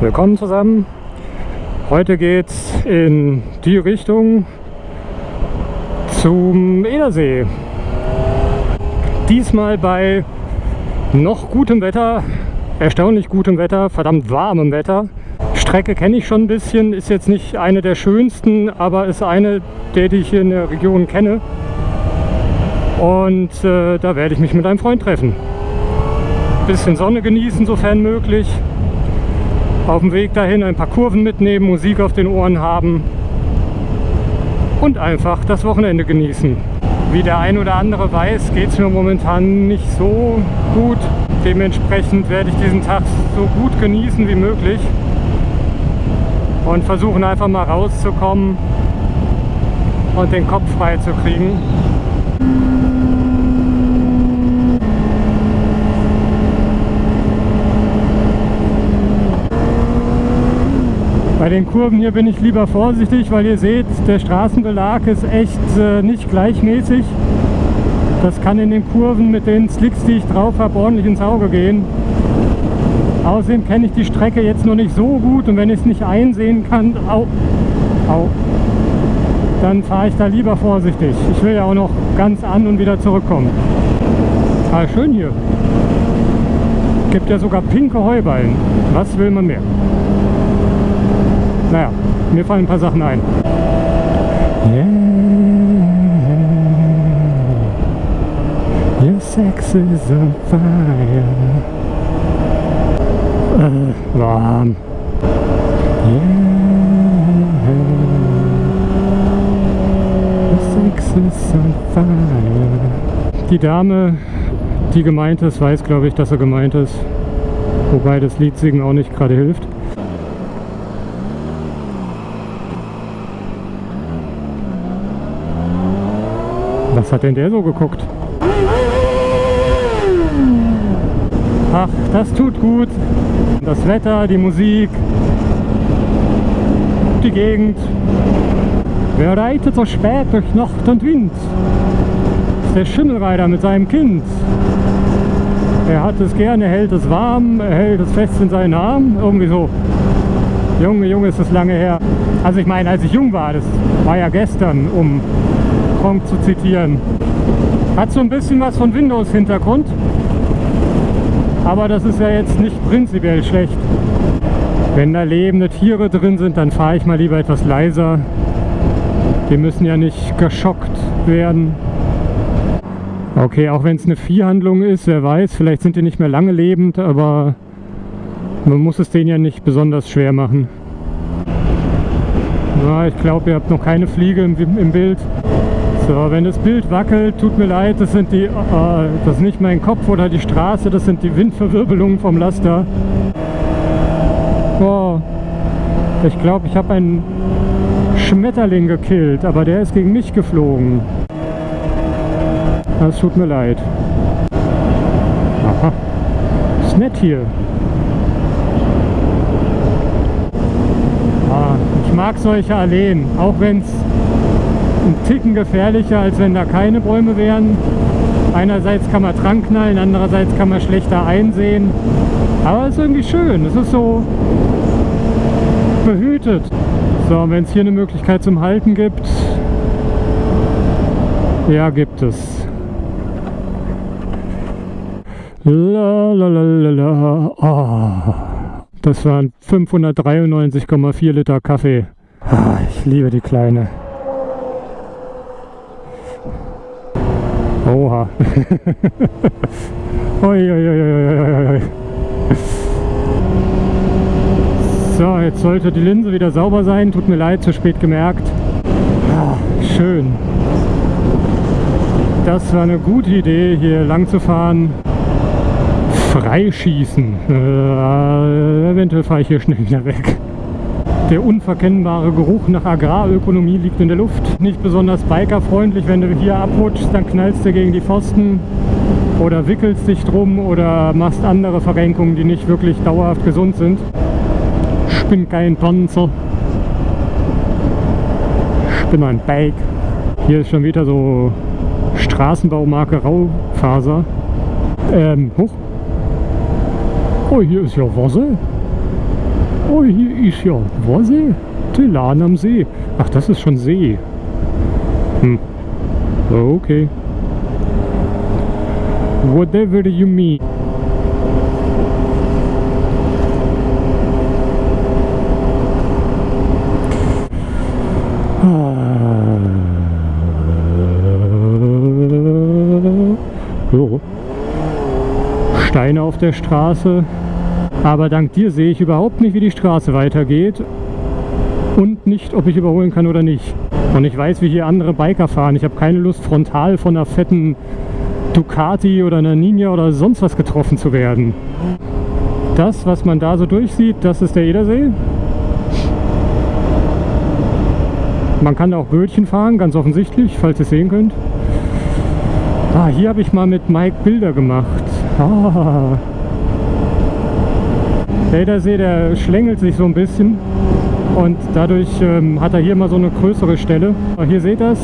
Willkommen zusammen. Heute geht's in die Richtung zum Edersee. Diesmal bei noch gutem Wetter, erstaunlich gutem Wetter, verdammt warmem Wetter. Strecke kenne ich schon ein bisschen, ist jetzt nicht eine der schönsten, aber ist eine der, die ich hier in der Region kenne. Und äh, da werde ich mich mit einem Freund treffen. Bisschen Sonne genießen, sofern möglich auf dem Weg dahin ein paar Kurven mitnehmen, Musik auf den Ohren haben und einfach das Wochenende genießen. Wie der ein oder andere weiß, geht es mir momentan nicht so gut. Dementsprechend werde ich diesen Tag so gut genießen wie möglich und versuchen einfach mal rauszukommen und den Kopf frei zu kriegen. Den Kurven hier bin ich lieber vorsichtig, weil ihr seht, der Straßenbelag ist echt äh, nicht gleichmäßig. Das kann in den Kurven mit den Slicks, die ich drauf habe, ordentlich ins Auge gehen. Außerdem kenne ich die Strecke jetzt noch nicht so gut und wenn ich es nicht einsehen kann, au, au, dann fahre ich da lieber vorsichtig. Ich will ja auch noch ganz an und wieder zurückkommen. Ah, schön hier. Gibt ja sogar pinke Heuballen. Was will man mehr? Naja, mir fallen ein paar Sachen ein. Yeah, your sex is on fire. Äh, warm. Yeah, your sex is on fire. Die Dame, die gemeint ist, weiß glaube ich, dass er gemeint ist. Wobei das Lied singen auch nicht gerade hilft. Hat denn der so geguckt? Ach, das tut gut. Das Wetter, die Musik, die Gegend. Wer reitet so spät durch Nacht und Wind? Ist der Schimmelreiter mit seinem Kind. Er hat es gerne, hält es warm, er hält es fest in seinen Arm. Irgendwie so. Junge, Junge, ist das lange her. Also ich meine, als ich jung war, das war ja gestern, um Gronk zu zitieren. Hat so ein bisschen was von Windows-Hintergrund, aber das ist ja jetzt nicht prinzipiell schlecht. Wenn da lebende Tiere drin sind, dann fahre ich mal lieber etwas leiser. Die müssen ja nicht geschockt werden. Okay, auch wenn es eine Viehhandlung ist, wer weiß, vielleicht sind die nicht mehr lange lebend, aber man muss es denen ja nicht besonders schwer machen. Ja, ich glaube, ihr habt noch keine Fliege im, im Bild. So, wenn das Bild wackelt, tut mir leid, das sind die, äh, das ist nicht mein Kopf oder die Straße, das sind die Windverwirbelungen vom Laster. Boah, ich glaube, ich habe einen Schmetterling gekillt, aber der ist gegen mich geflogen. Das tut mir leid. Aha, ist nett hier. Ah, ich mag solche Alleen, auch wenn es ein Ticken gefährlicher, als wenn da keine Bäume wären. Einerseits kann man dran knallen, andererseits kann man schlechter einsehen. Aber es ist irgendwie schön. Es ist so behütet. So, wenn es hier eine Möglichkeit zum Halten gibt, ja, gibt es. La, la, la, la. Oh, das waren 593,4 Liter Kaffee. Ah, ich liebe die Kleine. Oha. oi, oi, oi, So, jetzt sollte die Linse wieder sauber sein. Tut mir leid, zu spät gemerkt. Ah, schön. Das war eine gute Idee, hier lang zu fahren. Freischießen. Äh, eventuell fahre ich hier schnell wieder weg. Der unverkennbare Geruch nach Agrarökonomie liegt in der Luft. Nicht besonders bikerfreundlich, wenn du hier abrutschst, dann knallst du gegen die Pfosten oder wickelst dich drum oder machst andere Verrenkungen, die nicht wirklich dauerhaft gesund sind. Ich bin kein Panzer. Ich bin ein Bike. Hier ist schon wieder so Straßenbaumarke Raufaser. Ähm, hoch. Oh, hier ist ja Wasser. Oh, hier ist ja Vorsee. Telan am See. Ach, das ist schon See. Hm. Okay. Whatever you mean. So. Steine auf der Straße. Aber dank dir sehe ich überhaupt nicht, wie die Straße weitergeht. Und nicht, ob ich überholen kann oder nicht. Und ich weiß, wie hier andere Biker fahren. Ich habe keine Lust, frontal von einer fetten Ducati oder einer Ninja oder sonst was getroffen zu werden. Das, was man da so durchsieht, das ist der Edersee. Man kann da auch Bötchen fahren, ganz offensichtlich, falls ihr es sehen könnt. Ah, hier habe ich mal mit Mike Bilder gemacht. Ah. Der Edersee, der schlängelt sich so ein bisschen und dadurch ähm, hat er hier mal so eine größere Stelle. Aber hier seht ihr es.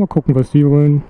mal gucken, was die wollen.